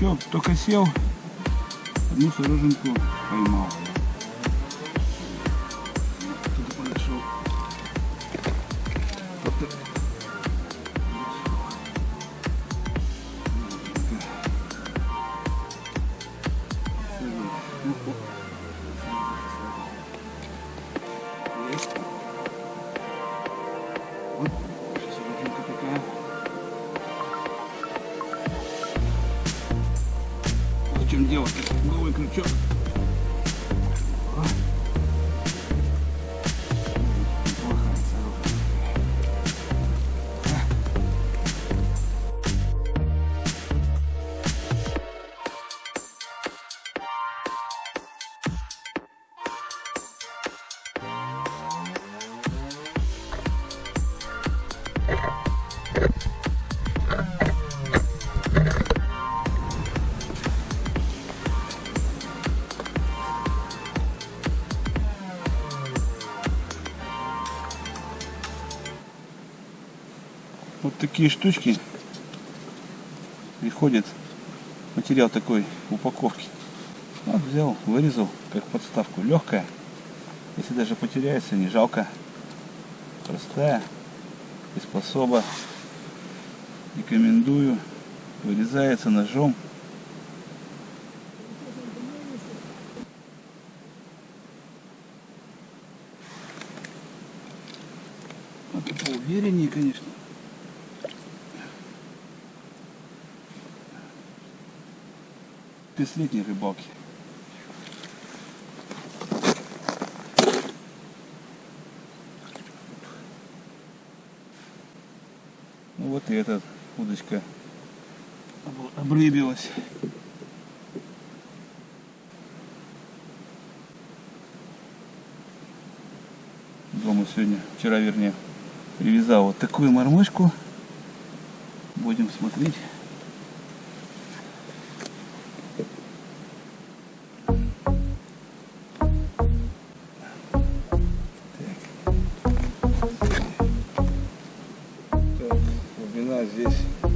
Что, только сел, одну сороженку поймал. Такие штучки приходят. Материал такой в упаковке. Вот взял, вырезал как подставку. Легкая. Если даже потеряется, не жалко. Простая. Приспособа. Рекомендую. Вырезается ножом. Вот поувереннее, конечно. Пятилетней рыбалки. Ну вот и эта удочка об- обрыбилась. Дома сегодня, вчера вернее, привязал вот такую мормышку. Будем смотреть.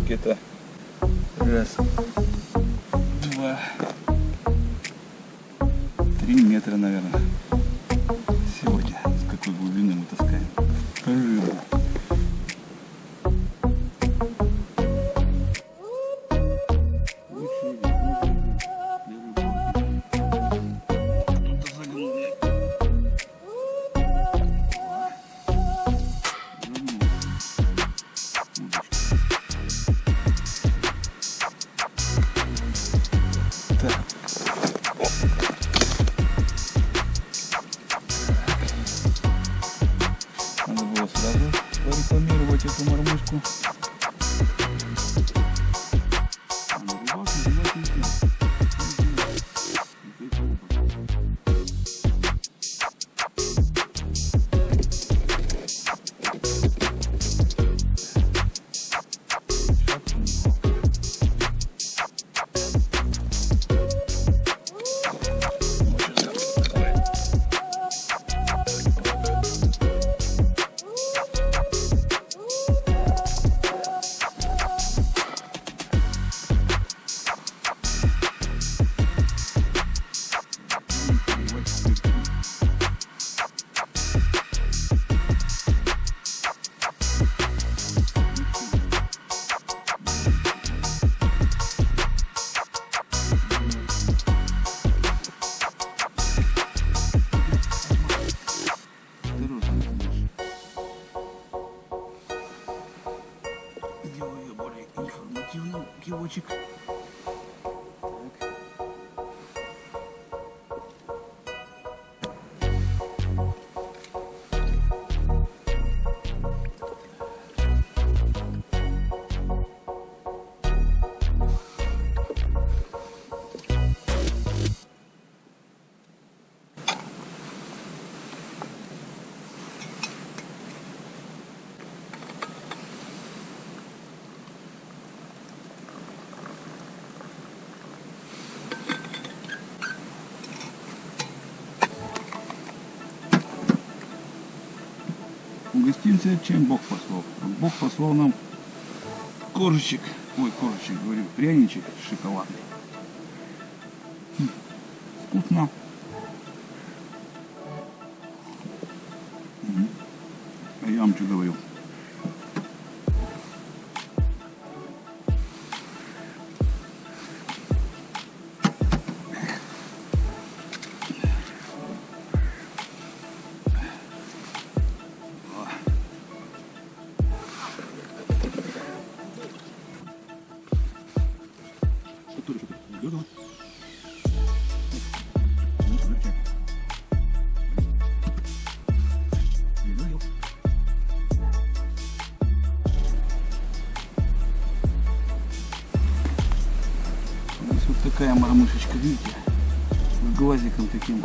Где-то. Раз, два, три метра, наверное. Сегодня. С какой глубины мы таскаем? Рыбу. У гостинца чем Бог послал? Бог послал нам коржик Ой, короче, говорю, пряничек шоколадный. М, Вкусно. А я вам что говорю? Который что-то. Ну, вот такая мормышечка, видите? С глазиком таким.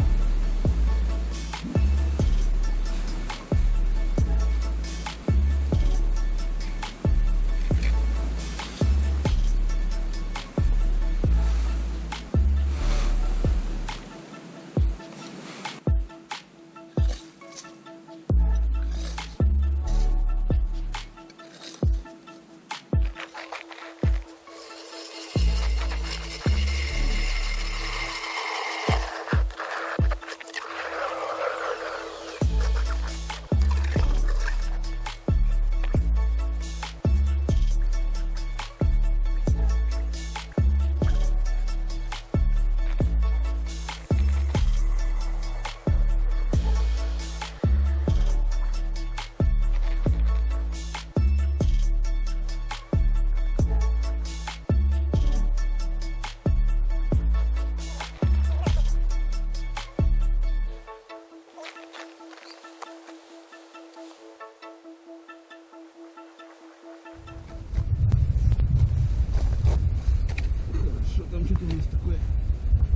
Там нас такое?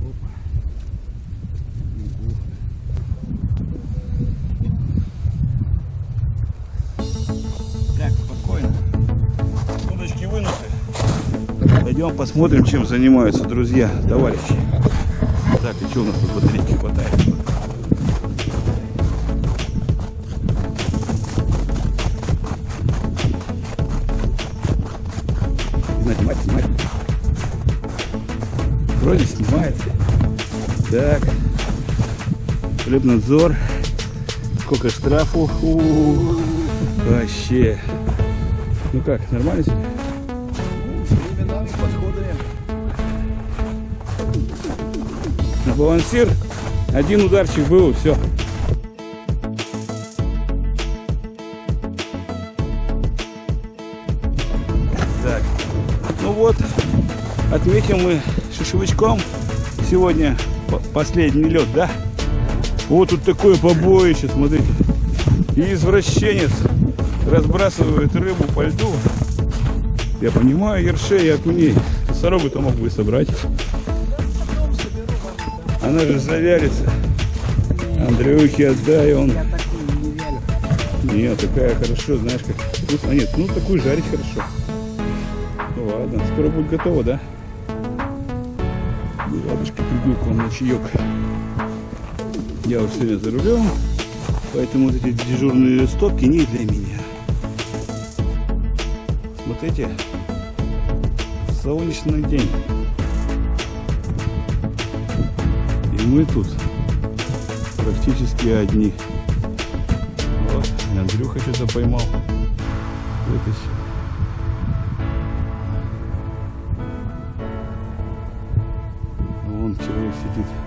Опа. Так, спокойно. Удочки вынуты. Пойдем посмотрим, чем занимаются друзья, товарищи. Так, и что у нас тут батарейки хватает? Хлебнадзор. Сколько штрафу? У -у -у. Вообще. Ну как, нормально себе? На балансир. Один ударчик был, все. Так. Ну вот, отметим мы шишевичком сегодня по- последний лед, да? Вот тут такое побоище, смотрите. И извращенец разбрасывает рыбу по льду. Я понимаю, ершей и окуней. Сорогу-то мог бы собрать. Она же завялится. Андрюхе отдай, он... Нет, такая хорошо, знаешь, как вкусно. А нет, ну такую жарить хорошо. Ну ладно, скоро будет готово, да? Ладушки приду к вам на чаек. Я уж сегодня за рулем, поэтому вот эти дежурные стопки не для меня. Смотрите, солнечный день. И мы тут практически одни. Вот, Андрюха что-то поймал. Вытащил. Вон человек сидит.